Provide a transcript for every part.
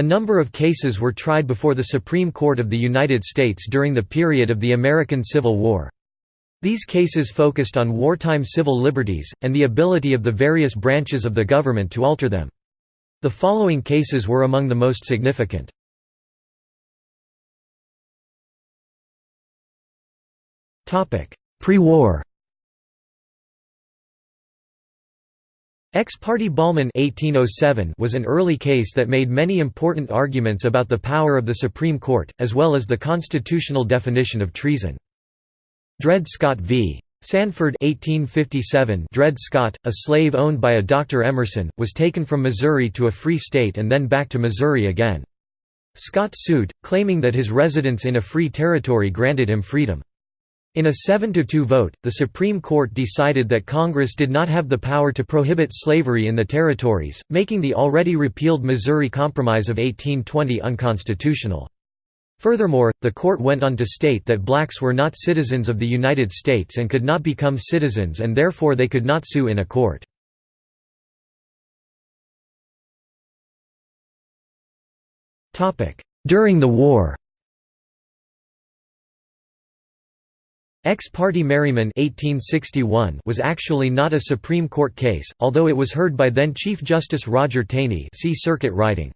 A number of cases were tried before the Supreme Court of the United States during the period of the American Civil War. These cases focused on wartime civil liberties, and the ability of the various branches of the government to alter them. The following cases were among the most significant. Pre-war Ex parte Bollman 1807 was an early case that made many important arguments about the power of the Supreme Court, as well as the constitutional definition of treason. Dred Scott v. Sanford 1857 Dred Scott, a slave owned by a Dr. Emerson, was taken from Missouri to a free state and then back to Missouri again. Scott sued, claiming that his residence in a free territory granted him freedom. In a 7–2 vote, the Supreme Court decided that Congress did not have the power to prohibit slavery in the territories, making the already repealed Missouri Compromise of 1820 unconstitutional. Furthermore, the court went on to state that blacks were not citizens of the United States and could not become citizens and therefore they could not sue in a court. During the war Ex parte Merryman 1861 was actually not a Supreme Court case, although it was heard by then Chief Justice Roger Taney see Circuit Riding.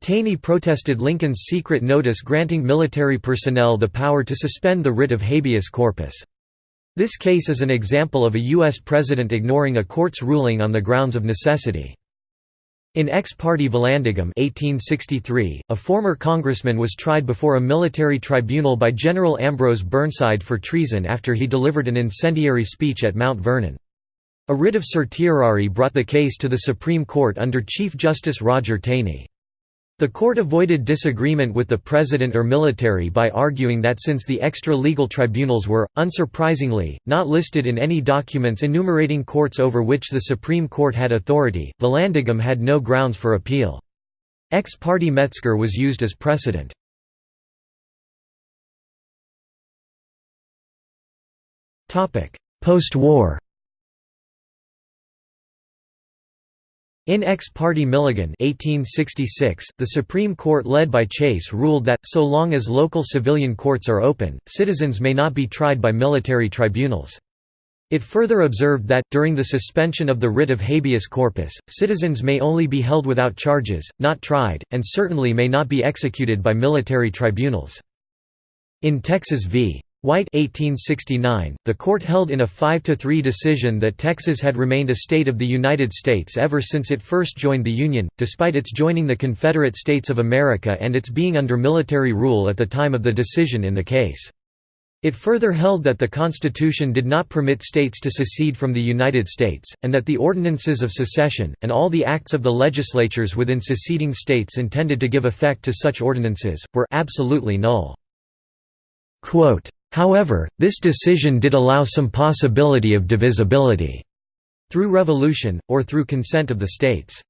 Taney protested Lincoln's secret notice granting military personnel the power to suspend the writ of habeas corpus. This case is an example of a U.S. president ignoring a court's ruling on the grounds of necessity. In ex parte Vallandigham 1863, a former congressman was tried before a military tribunal by General Ambrose Burnside for treason after he delivered an incendiary speech at Mount Vernon. A writ of certiorari brought the case to the Supreme Court under Chief Justice Roger Taney. The court avoided disagreement with the president or military by arguing that since the extra-legal tribunals were, unsurprisingly, not listed in any documents enumerating courts over which the Supreme Court had authority, Vallandigham had no grounds for appeal. Ex parte Metzger was used as precedent. Post-war In Ex parte Milligan 1866, the Supreme Court led by Chase ruled that, so long as local civilian courts are open, citizens may not be tried by military tribunals. It further observed that, during the suspension of the writ of habeas corpus, citizens may only be held without charges, not tried, and certainly may not be executed by military tribunals. In Texas v. White 1869, the court held in a 5–3 decision that Texas had remained a state of the United States ever since it first joined the Union, despite its joining the Confederate States of America and its being under military rule at the time of the decision in the case. It further held that the Constitution did not permit states to secede from the United States, and that the ordinances of secession, and all the acts of the legislatures within seceding states intended to give effect to such ordinances, were absolutely null. Quote, However, this decision did allow some possibility of divisibility through revolution, or through consent of the states.